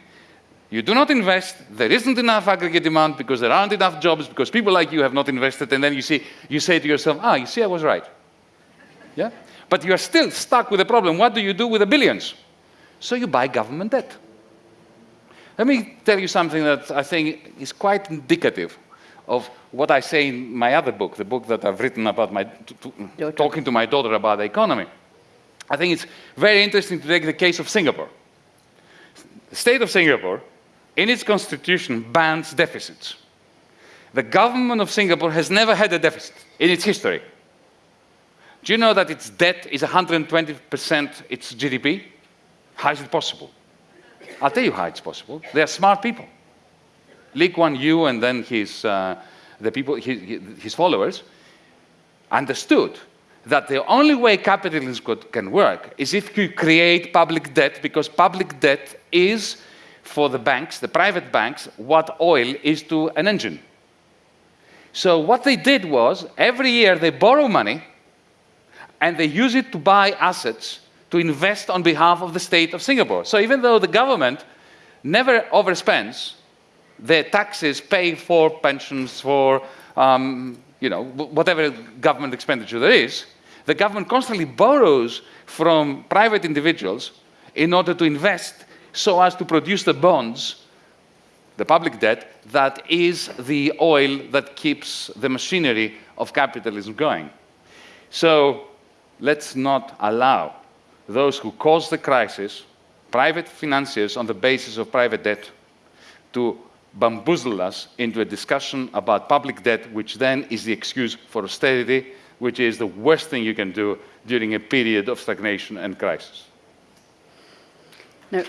You do not invest, there isn't enough aggregate demand because there aren't enough jobs, because people like you have not invested, and then you, see, you say to yourself, ah, you see, I was right. Yeah? But you are still stuck with the problem. What do you do with the billions? So you buy government debt. Let me tell you something that I think is quite indicative of what I say in my other book, the book that I've written about my, to, talking to my daughter about the economy. I think it's very interesting to take the case of Singapore. The state of Singapore, in its constitution, bans deficits. The government of Singapore has never had a deficit in its history. Do you know that its debt is 120% its GDP? How is it possible? I'll tell you how it's possible. They are smart people. Lee Kuan Yew and then his, uh, the people, his, his followers understood that the only way capitalism could, can work is if you create public debt, because public debt is, for the banks, the private banks, what oil is to an engine. So what they did was, every year they borrow money, and they use it to buy assets to invest on behalf of the state of Singapore. So even though the government never overspends, their taxes pay for pensions, for um, you know, whatever government expenditure there is, the government constantly borrows from private individuals in order to invest so as to produce the bonds, the public debt, that is the oil that keeps the machinery of capitalism going. So let's not allow those who caused the crisis, private financiers on the basis of private debt, to bamboozle us into a discussion about public debt, which then is the excuse for austerity, which is the worst thing you can do during a period of stagnation and crisis. Now,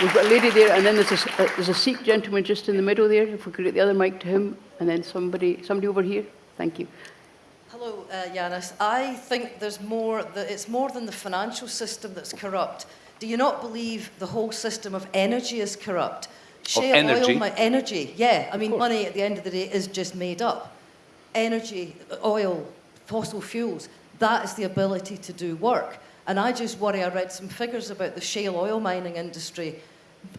we've got a lady there, and then there's a, uh, there's a Sikh gentleman just in the middle there. If we could get the other mic to him, and then somebody, somebody over here. Thank you. Hello, uh, Yanis. I think there's more. That it's more than the financial system that's corrupt. Do you not believe the whole system of energy is corrupt? Shale energy? oil, energy, yeah. I mean, money at the end of the day is just made up. Energy, oil, fossil fuels, that is the ability to do work. And I just worry, I read some figures about the shale oil mining industry.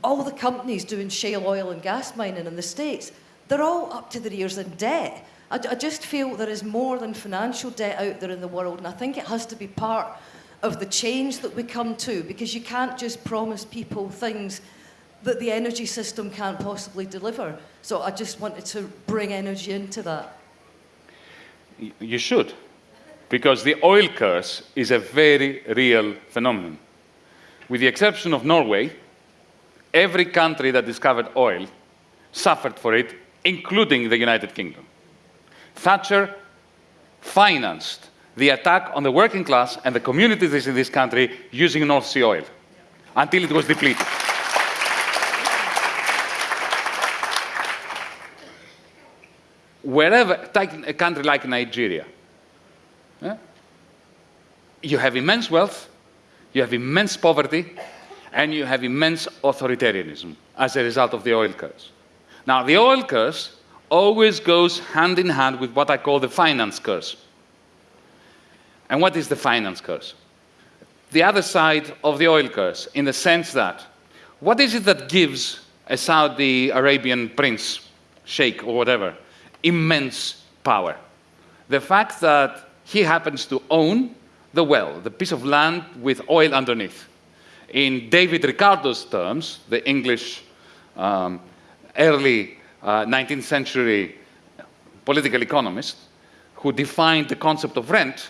All the companies doing shale oil and gas mining in the States, they're all up to their ears in debt. I, I just feel there is more than financial debt out there in the world, and I think it has to be part of the change that we come to because you can't just promise people things that the energy system can't possibly deliver. So I just wanted to bring energy into that. You should, because the oil curse is a very real phenomenon. With the exception of Norway, every country that discovered oil suffered for it, including the United Kingdom. Thatcher financed the attack on the working class and the communities in this country using North Sea oil until it was depleted. wherever, take a country like Nigeria, yeah, you have immense wealth, you have immense poverty, and you have immense authoritarianism as a result of the oil curse. Now, the oil curse always goes hand in hand with what I call the finance curse. And what is the finance curse? The other side of the oil curse, in the sense that what is it that gives a Saudi Arabian prince, sheikh, or whatever, immense power. The fact that he happens to own the well, the piece of land with oil underneath. In David Ricardo's terms, the English um, early uh, 19th century political economist who defined the concept of rent,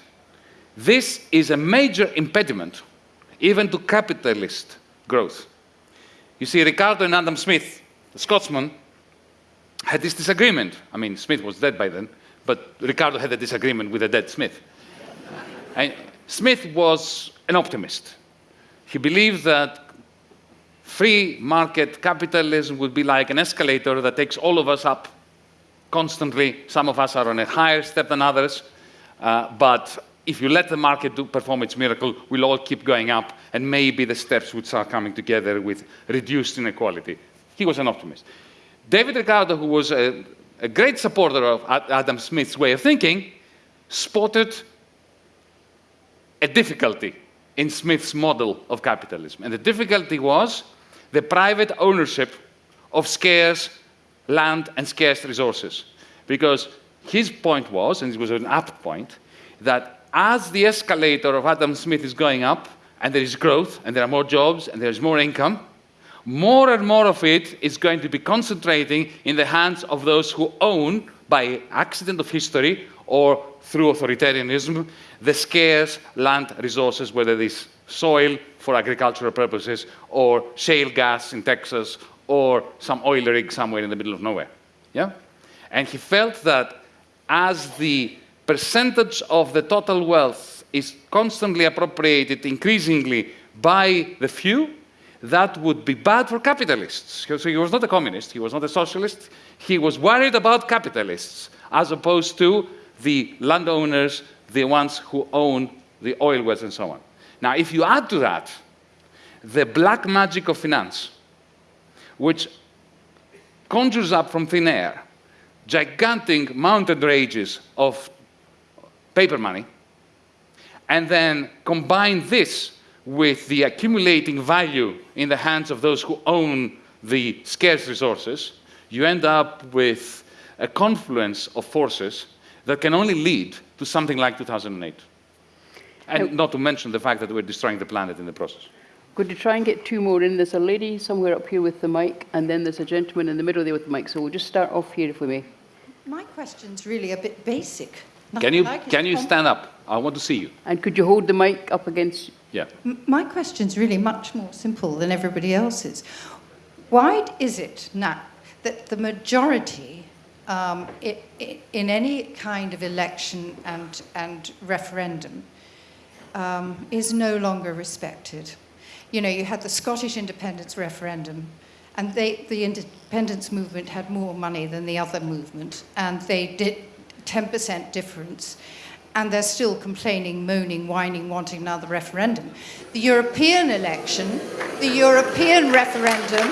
this is a major impediment even to capitalist growth. You see, Ricardo and Adam Smith, the Scotsman, had this disagreement. I mean, Smith was dead by then, but Ricardo had a disagreement with a dead Smith. and Smith was an optimist. He believed that free market capitalism would be like an escalator that takes all of us up constantly. Some of us are on a higher step than others. Uh, but if you let the market do, perform its miracle, we'll all keep going up, and maybe the steps would start coming together with reduced inequality. He was an optimist. David Ricardo, who was a, a great supporter of Adam Smith's way of thinking, spotted a difficulty in Smith's model of capitalism. And the difficulty was the private ownership of scarce land and scarce resources. Because his point was, and it was an apt point, that as the escalator of Adam Smith is going up, and there is growth, and there are more jobs, and there is more income, more and more of it is going to be concentrating in the hands of those who own, by accident of history or through authoritarianism, the scarce land resources, whether it is soil for agricultural purposes or shale gas in Texas or some oil rig somewhere in the middle of nowhere. Yeah? And he felt that as the percentage of the total wealth is constantly appropriated increasingly by the few, that would be bad for capitalists. So he was not a communist, he was not a socialist, he was worried about capitalists as opposed to the landowners, the ones who own the oil wells and so on. Now, if you add to that the black magic of finance, which conjures up from thin air gigantic mountain ranges of paper money, and then combine this with the accumulating value in the hands of those who own the scarce resources, you end up with a confluence of forces that can only lead to something like 2008. And oh. not to mention the fact that we're destroying the planet in the process. Going to try and get two more in. There's a lady somewhere up here with the mic, and then there's a gentleman in the middle there with the mic. So we'll just start off here if we may. My question's really a bit basic. Can you, Like can you stand up? I want to see you. And could you hold the mic up against Yeah. M- My question's really much more simple than everybody else's. Why is it now that the majority um, i- i- in any kind of election and, and referendum um, is no longer respected? You know, you had the Scottish independence referendum, and they, the independence movement had more money than the other movement, and they did 10% difference. And they're still complaining, moaning, whining, wanting another referendum. The European election, the European referendum,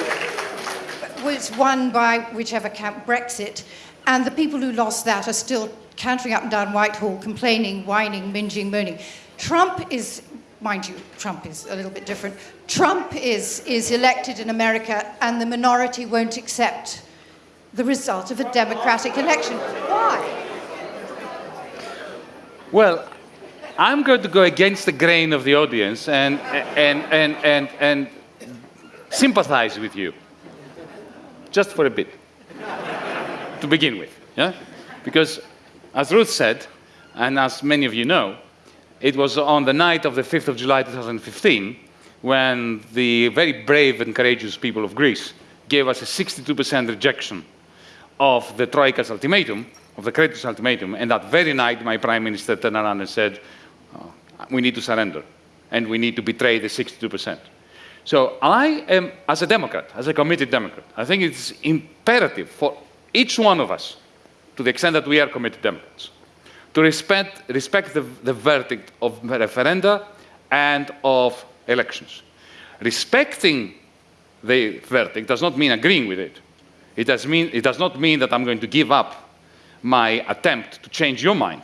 was won by whichever camp Brexit, and the people who lost that are still cantering up and down Whitehall, complaining, whining, minging, moaning. Trump is, mind you, Trump is a little bit different. Trump is, is elected in America, and the minority won't accept the result of a democratic election. Why? Well, I'm going to go against the grain of the audience and, and, and, and, and sympathize with you. Just for a bit. to begin with. Yeah? Because, as Ruth said, and as many of you know, it was on the night of the 5th of July 2015 when the very brave and courageous people of Greece gave us a 62% rejection of the Troika's ultimatum, of the creditors' ultimatum, and that very night my prime minister turned around and said, "Oh, we need to surrender, and we need to betray the 62%. So I am, as a Democrat, as a committed Democrat, I think it's imperative for each one of us, to the extent that we are committed Democrats, to respect, respect the, the verdict of referenda and of elections. Respecting the verdict does not mean agreeing with it. It does, mean, it does not mean that I'm going to give up my attempt to change your mind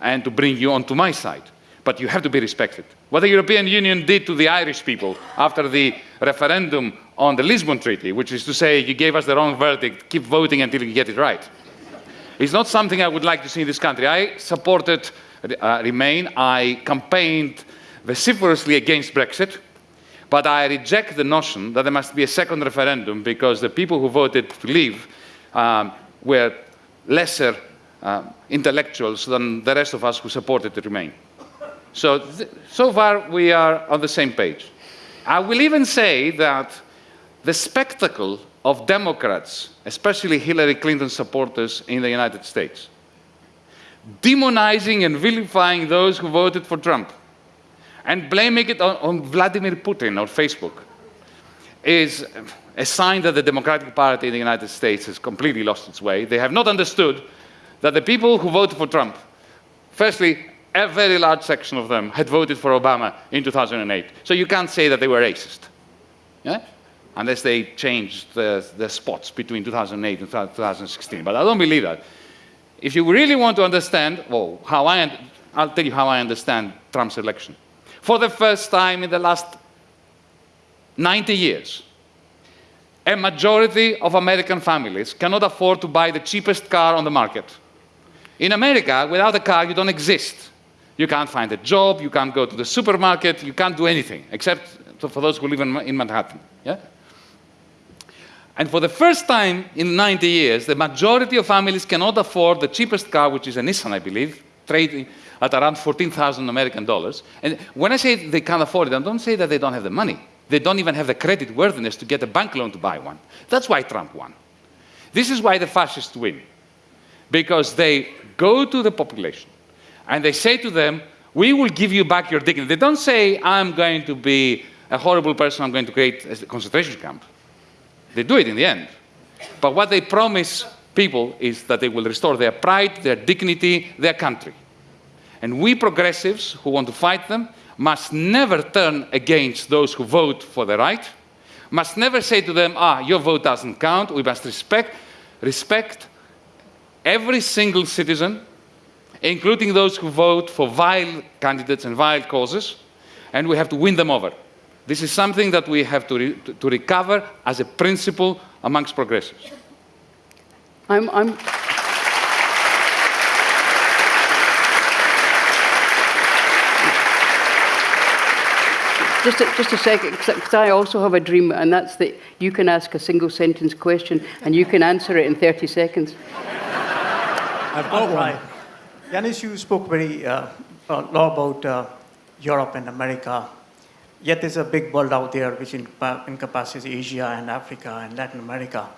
and to bring you onto my side. But you have to be respected. What the European Union did to the Irish people after the referendum on the Lisbon Treaty, which is to say, you gave us the wrong verdict, keep voting until you get it right, is not something I would like to see in this country. I supported uh, Remain. I campaigned vociferously against Brexit. But I reject the notion that there must be a second referendum because the people who voted to leave um, were lesser uh, intellectuals than the rest of us who supported remain. So, so far we are on the same page. I will even say that the spectacle of Democrats, especially Hillary Clinton supporters in the United States, demonizing and vilifying those who voted for Trump, and blaming it on, on Vladimir Putin or Facebook, is a sign that the Democratic Party in the United States has completely lost its way. They have not understood that the people who voted for Trump, firstly, a very large section of them had voted for Obama in 2008. So you can't say that they were racist, yeah? unless they changed the, the spots between 2008 and 2016. But I don't believe that. If you really want to understand, well, how I, I'll tell you how I understand Trump's election. For the first time in the last 90 years, a majority of American families cannot afford to buy the cheapest car on the market. In America, without a car, you don't exist. You can't find a job, you can't go to the supermarket, you can't do anything, except for those who live in, Manhattan. Yeah? And for the first time in 90 years, the majority of families cannot afford the cheapest car, which is a Nissan, I believe, trading at around 14,000 American dollars. And when I say they can't afford it, I don't say that they don't have the money. They don't even have the credit worthiness to get a bank loan to buy one. That's why Trump won. This is why the fascists win. Because they go to the population and they say to them, we will give you back your dignity. They don't say, I'm going to be a horrible person, I'm going to create a concentration camp. They do it in the end. But what they promise people is that they will restore their pride, their dignity, their country. And we progressives who want to fight them must never turn against those who vote for the right, must never say to them, ah, your vote doesn't count. We must respect, respect every single citizen, including those who vote for vile candidates and vile causes, and we have to win them over. This is something that we have to, re to recover as a principle amongst progressives. I'm, I'm, Just a, just a second, because I also have a dream, and that's that you can ask a single sentence question and you can answer it in 30 seconds. I've got one. Yanis, you spoke very uh, a lot about uh, Europe and America. Yet there's a big world out there which encompasses Asia and Africa and Latin America.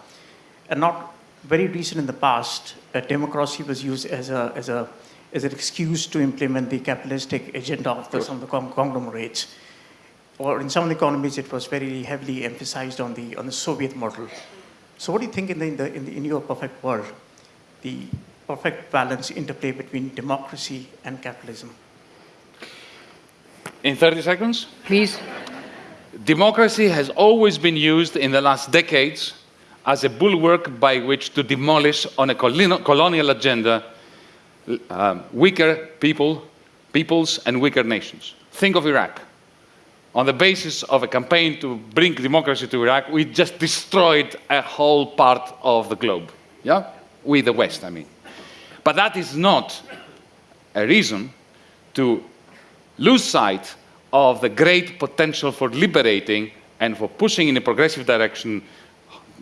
And not very recent in the past, uh, democracy was used as, a, as, a, as an excuse to implement the capitalistic agenda of the, some of the conglomerates or in some of the economies, it was very heavily emphasized on the, on the Soviet model. So what do you think in, the, in, the, in, the, in your perfect world, the perfect balance interplay between democracy and capitalism? In 30 seconds? Please. Democracy has always been used in the last decades as a bulwark by which to demolish on a colonial agenda um, weaker people, peoples and weaker nations. Think of Iraq on the basis of a campaign to bring democracy to Iraq, we just destroyed a whole part of the globe. Yeah? We, the West, I mean. But that is not a reason to lose sight of the great potential for liberating and for pushing in a progressive direction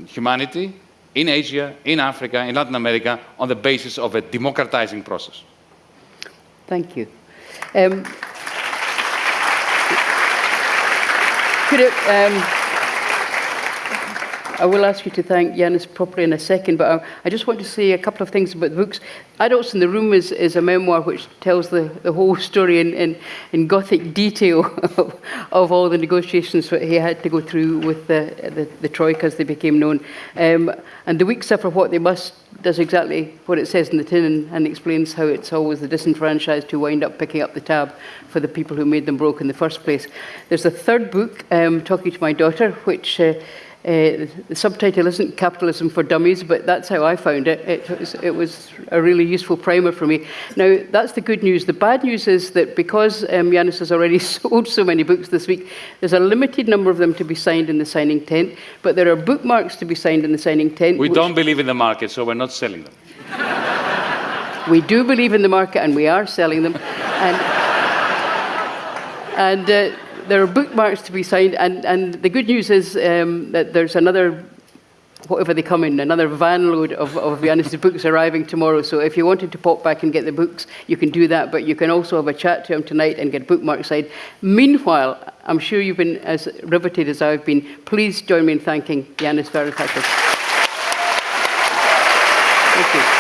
humanity in Asia, in Africa, in Latin America, on the basis of a democratizing process. Thank you. Um, Could it, um, I will ask you to thank Yanis properly in a second, but I, I, just want to say a couple of things about the books. Adults in the Room is, is a memoir which tells the, the whole story in, in, in gothic detail of, of, all the negotiations that he had to go through with the, the, the Troika as they became known. Um, and The Weak Suffer What They Must does exactly what it says in the tin and, and explains how it's always the disenfranchised who wind up picking up the tab for the people who made them broke in the first place. There's a third book, um, Talking to My Daughter, which uh, uh, the subtitle isn't Capitalism for Dummies, but that's how I found it. It was, it was, a really useful primer for me. Now, that's the good news. The bad news is that because um, Yanis has already sold so many books this week, there's a limited number of them to be signed in the signing tent, but there are bookmarks to be signed in the signing tent. We don't believe in the market, so we're not selling them. we do believe in the market, and we are selling them. And, and uh, there are bookmarks to be signed, and, and the good news is um, that there's another, whatever they come in, another van load of, of books arriving tomorrow. So if you wanted to pop back and get the books, you can do that, but you can also have a chat to him tonight and get bookmarks signed. Meanwhile, I'm sure you've been as riveted as I've been. Please join me in thanking Yanis Varoufakis. Thank you.